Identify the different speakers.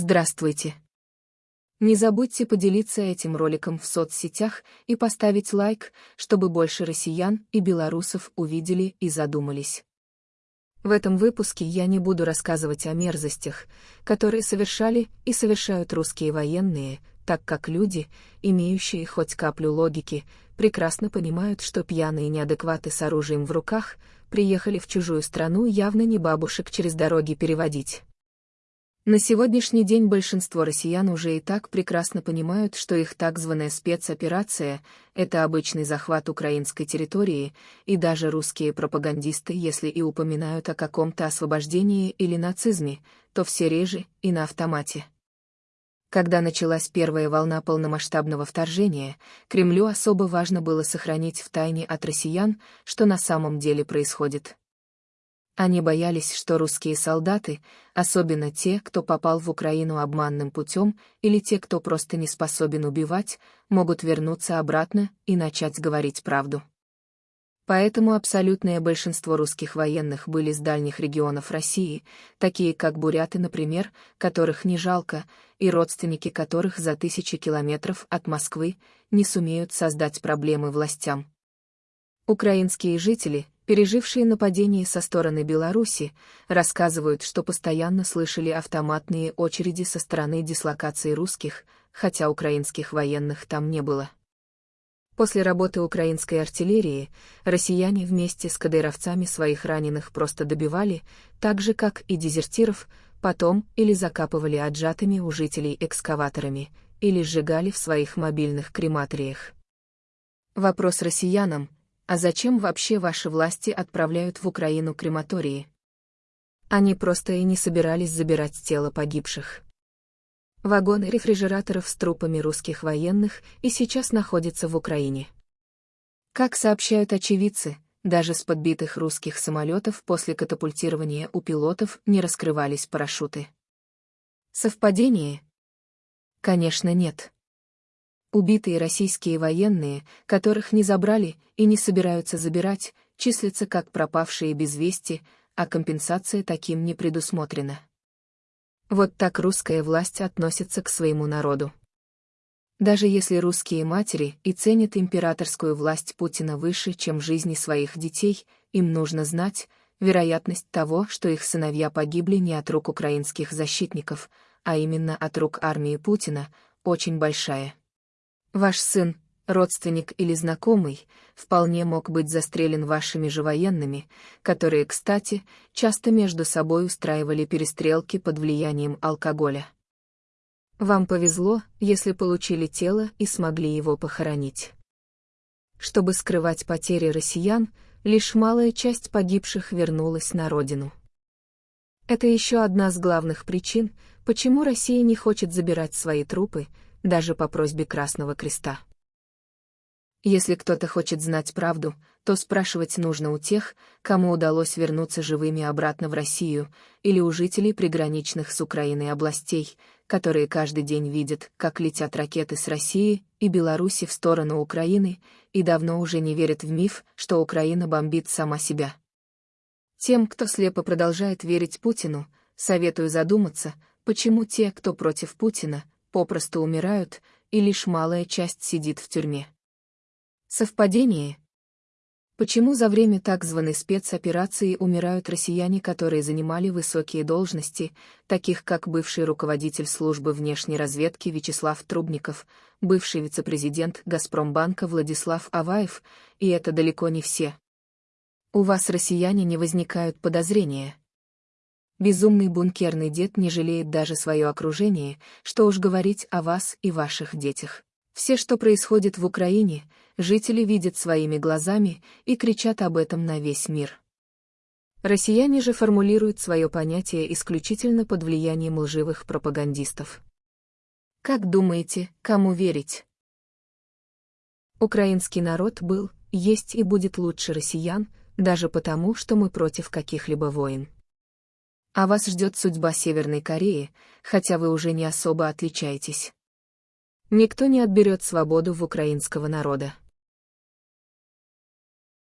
Speaker 1: Здравствуйте! Не забудьте поделиться этим роликом в соцсетях и поставить лайк, чтобы больше россиян и белорусов увидели и задумались. В этом выпуске я не буду рассказывать о мерзостях, которые совершали и совершают русские военные, так как люди, имеющие хоть каплю логики, прекрасно понимают, что пьяные неадекваты с оружием в руках приехали в чужую страну явно не бабушек через дороги переводить. На сегодняшний день большинство россиян уже и так прекрасно понимают, что их так званая спецоперация — это обычный захват украинской территории, и даже русские пропагандисты, если и упоминают о каком-то освобождении или нацизме, то все реже и на автомате. Когда началась первая волна полномасштабного вторжения, Кремлю особо важно было сохранить в тайне от россиян, что на самом деле происходит. Они боялись, что русские солдаты, особенно те, кто попал в Украину обманным путем, или те, кто просто не способен убивать, могут вернуться обратно и начать говорить правду. Поэтому абсолютное большинство русских военных были с дальних регионов России, такие как буряты, например, которых не жалко, и родственники которых за тысячи километров от Москвы не сумеют создать проблемы властям. Украинские жители, пережившие нападение со стороны Беларуси, рассказывают, что постоянно слышали автоматные очереди со стороны дислокации русских, хотя украинских военных там не было. После работы украинской артиллерии, россияне вместе с кадыровцами своих раненых просто добивали, так же, как и дезертиров, потом или закапывали отжатыми у жителей экскаваторами, или сжигали в своих мобильных крематориях. Вопрос россиянам, а зачем вообще ваши власти отправляют в Украину крематории? Они просто и не собирались забирать тело погибших. Вагоны рефрижераторов с трупами русских военных и сейчас находятся в Украине. Как сообщают очевидцы, даже с подбитых русских самолетов после катапультирования у пилотов не раскрывались парашюты. Совпадение? Конечно, нет. Убитые российские военные, которых не забрали и не собираются забирать, числятся как пропавшие без вести, а компенсация таким не предусмотрена. Вот так русская власть относится к своему народу. Даже если русские матери и ценят императорскую власть Путина выше, чем жизни своих детей, им нужно знать, вероятность того, что их сыновья погибли не от рук украинских защитников, а именно от рук армии Путина, очень большая. Ваш сын, родственник или знакомый, вполне мог быть застрелен вашими же военными, которые, кстати, часто между собой устраивали перестрелки под влиянием алкоголя. Вам повезло, если получили тело и смогли его похоронить. Чтобы скрывать потери россиян, лишь малая часть погибших вернулась на родину. Это еще одна из главных причин, почему Россия не хочет забирать свои трупы, даже по просьбе Красного Креста. Если кто-то хочет знать правду, то спрашивать нужно у тех, кому удалось вернуться живыми обратно в Россию, или у жителей приграничных с Украиной областей, которые каждый день видят, как летят ракеты с России и Беларуси в сторону Украины, и давно уже не верят в миф, что Украина бомбит сама себя. Тем, кто слепо продолжает верить Путину, советую задуматься, почему те, кто против Путина, попросту умирают, и лишь малая часть сидит в тюрьме. Совпадение? Почему за время так званой спецоперации умирают россияне, которые занимали высокие должности, таких как бывший руководитель службы внешней разведки Вячеслав Трубников, бывший вице-президент «Газпромбанка» Владислав Аваев, и это далеко не все? У вас, россияне, не возникают подозрения. Безумный бункерный дед не жалеет даже свое окружение, что уж говорить о вас и ваших детях. Все, что происходит в Украине, жители видят своими глазами и кричат об этом на весь мир. Россияне же формулируют свое понятие исключительно под влиянием лживых пропагандистов. Как думаете, кому верить? Украинский народ был, есть и будет лучше россиян, даже потому, что мы против каких-либо войн. А вас ждет судьба Северной Кореи, хотя вы уже не особо отличаетесь. Никто не отберет свободу в украинского народа.